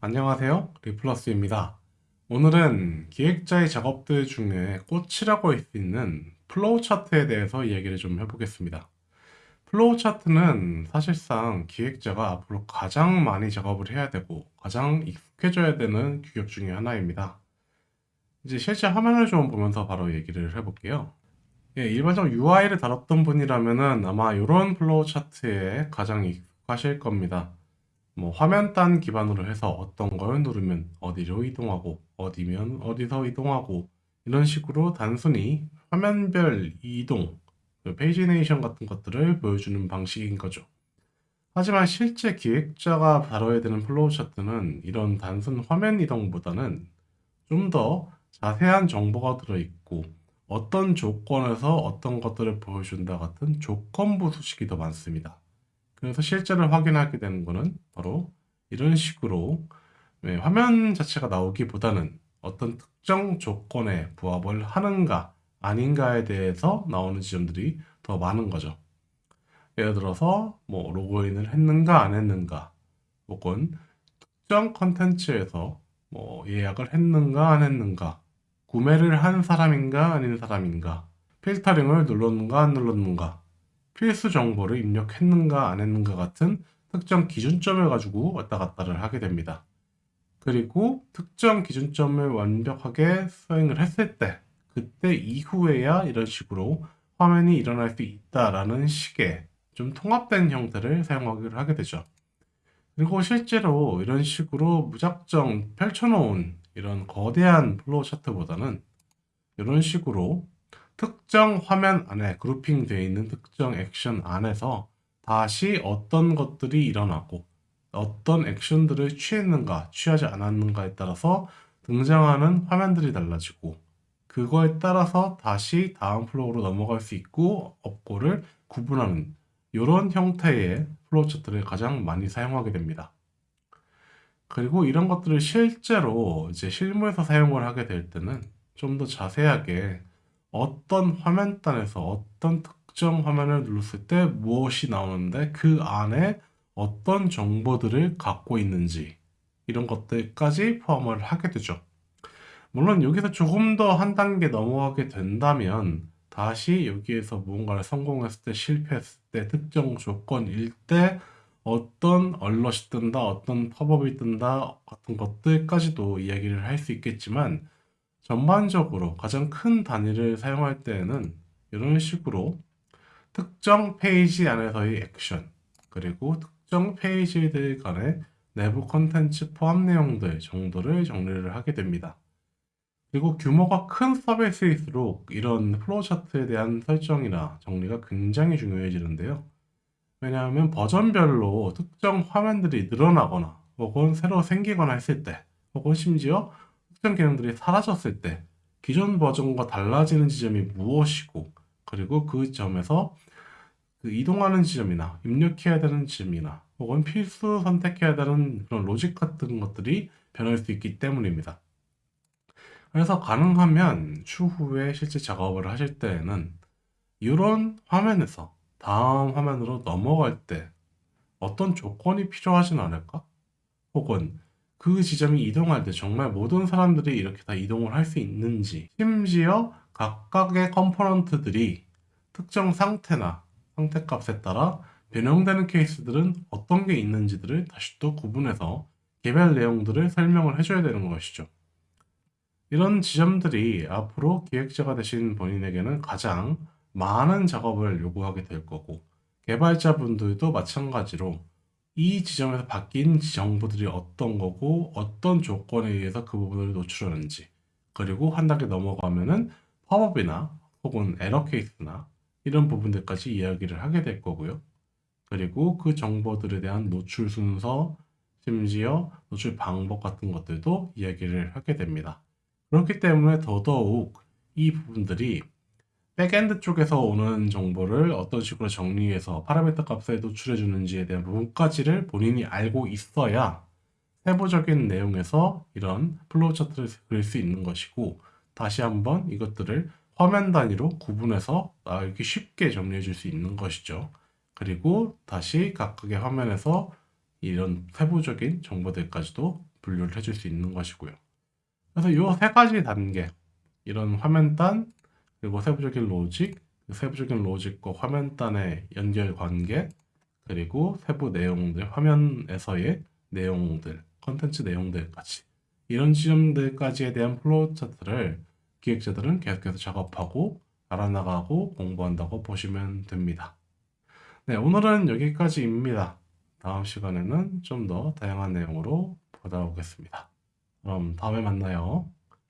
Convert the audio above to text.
안녕하세요. 리플러스입니다. 오늘은 기획자의 작업들 중에 꽃이라고 할 수 있는 플로우 차트에 대해서 이야기를 좀 해보겠습니다. 플로우 차트는 사실상 기획자가 앞으로 가장 많이 작업을 해야 되고 가장 익숙해져야 되는 규격 중에 하나입니다. 이제 실제 화면을 좀 보면서 바로 얘기를 해볼게요. 예, 일반적으로 UI를 다뤘던 분이라면은 아마 이런 플로우 차트에 가장 익숙하실 겁니다. 뭐 화면 단 기반으로 해서 어떤 걸 누르면 어디로 이동하고 어디면 어디서 이동하고 이런 식으로 단순히 화면별 이동, 그 pagination 같은 것들을 보여주는 방식인 거죠. 하지만 실제 기획자가 다뤄야 되는 플로우 차트는 이런 단순 화면 이동보다는 좀 더 자세한 정보가 들어있고 어떤 조건에서 어떤 것들을 보여준다 같은 조건부 수식이 더 많습니다. 그래서 실제로 확인하게 되는 거는 바로 이런 식으로 네, 화면 자체가 나오기보다는 어떤 특정 조건에 부합을 하는가 아닌가에 대해서 나오는 지점들이 더 많은 거죠. 예를 들어서 뭐 로그인을 했는가 안 했는가 혹은 특정 컨텐츠에서 뭐 예약을 했는가 안 했는가 구매를 한 사람인가 아닌 사람인가 필터링을 눌렀는가 안 눌렀는가 필수 정보를 입력했는가 안 했는가 같은 특정 기준점을 가지고 왔다 갔다를 하게 됩니다. 그리고 특정 기준점을 완벽하게 수행을 했을 때 그때 이후에야 이런 식으로 화면이 일어날 수 있다라는 식의 좀 통합된 형태를 사용하기를 하게 되죠. 그리고 실제로 이런 식으로 무작정 펼쳐놓은 이런 거대한 플로우 차트보다는 이런 식으로 특정 화면 안에 grouping되어 있는 특정 액션 안에서 다시 어떤 것들이 일어나고 어떤 액션들을 취했는가 취하지 않았는가에 따라서 등장하는 화면들이 달라지고 그거에 따라서 다시 다음 flow로 넘어갈 수 있고 없고를 구분하는 이런 형태의 플로우 차트를 가장 많이 사용하게 됩니다. 그리고 이런 것들을 실제로 이제 실무에서 사용을 하게 될 때는 좀 더 자세하게 어떤 화면단에서 어떤 특정 화면을 눌렀을 때 무엇이 나오는데 그 안에 어떤 정보들을 갖고 있는지 이런 것들까지 포함을 하게 되죠. 물론 여기서 조금 더 한 단계 넘어가게 된다면 다시 여기에서 무언가를 성공했을 때 실패했을 때 특정 조건일 때 어떤 얼럿이 뜬다 어떤 팝업이 뜬다 같은 것들까지도 이야기를 할 수 있겠지만 전반적으로 가장 큰 단위를 사용할 때에는 이런 식으로 특정 페이지 안에서의 액션 그리고 특정 페이지들 간의 내부 컨텐츠 포함 내용들 정도를 정리를 하게 됩니다. 그리고 규모가 큰 서비스일수록 이런 플로우 차트에 대한 설정이나 정리가 굉장히 중요해지는데요. 왜냐하면 버전별로 특정 화면들이 늘어나거나 혹은 새로 생기거나 했을 때 혹은 심지어 특정 기능들이 사라졌을 때 기존 버전과 달라지는 지점이 무엇이고 그리고 그 점에서 그 이동하는 지점이나 입력해야 되는 지점이나 혹은 필수 선택해야 되는 그런 로직 같은 것들이 변할 수 있기 때문입니다. 그래서 가능하면 추후에 실제 작업을 하실 때에는 이런 화면에서 다음 화면으로 넘어갈 때 어떤 조건이 필요하진 않을까? 혹은 그 지점이 이동할 때 정말 모든 사람들이 이렇게 다 이동을 할 수 있는지 심지어 각각의 component들이 특정 상태나 상태값에 따라 변형되는 케이스들은 어떤 게 있는지들을 다시 또 구분해서 개별 내용들을 설명을 해줘야 되는 것이죠. 이런 지점들이 앞으로 기획자가 되신 본인에게는 가장 많은 작업을 요구하게 될 거고 개발자분들도 마찬가지로 이 지점에서 바뀐 정보들이 어떤 거고 어떤 조건에 의해서 그 부분을 노출하는지 그리고 한 단계 넘어가면은 팝업이나 혹은 에러 케이스나 이런 부분들까지 이야기를 하게 될 거고요. 그리고 그 정보들에 대한 노출 순서, 심지어 노출 방법 같은 것들도 이야기를 하게 됩니다. 그렇기 때문에 더더욱 이 부분들이 backend 쪽에서 오는 정보를 어떤 식으로 정리해서 파라미터 값에 노출해 주는지에 대한 부분까지를 본인이 알고 있어야 세부적인 내용에서 이런 플로우 차트를 그릴 수 있는 것이고 다시 한번 이것들을 화면 단위로 구분해서 알기 쉽게 정리해 줄 수 있는 것이죠. 그리고 다시 각각의 화면에서 이런 세부적인 정보들까지도 분류를 해줄 수 있는 것이고요. 그래서 이 세 가지 단계, 이런 화면단, 그리고 세부적인 로직, 그 세부적인 로직과 화면단의 연결 관계, 그리고 세부 내용들, 화면에서의 내용들, 컨텐츠 내용들까지 이런 지점들까지에 대한 플로우 차트를 기획자들은 계속해서 작업하고 알아나가고 공부한다고 보시면 됩니다. 네, 오늘은 여기까지입니다. 다음 시간에는 좀 더 다양한 내용으로 돌아오겠습니다. 그럼 다음에 만나요.